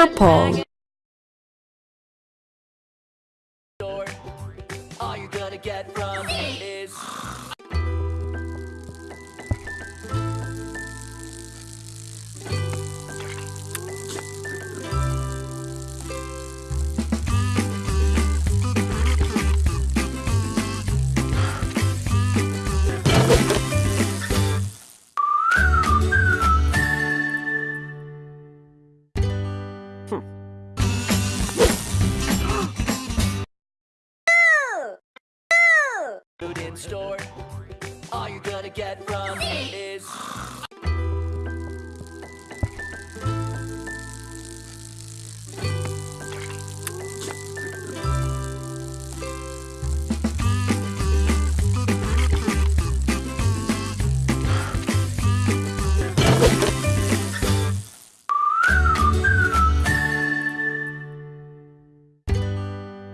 Purple. All you're gonna get from store. All you're gonna get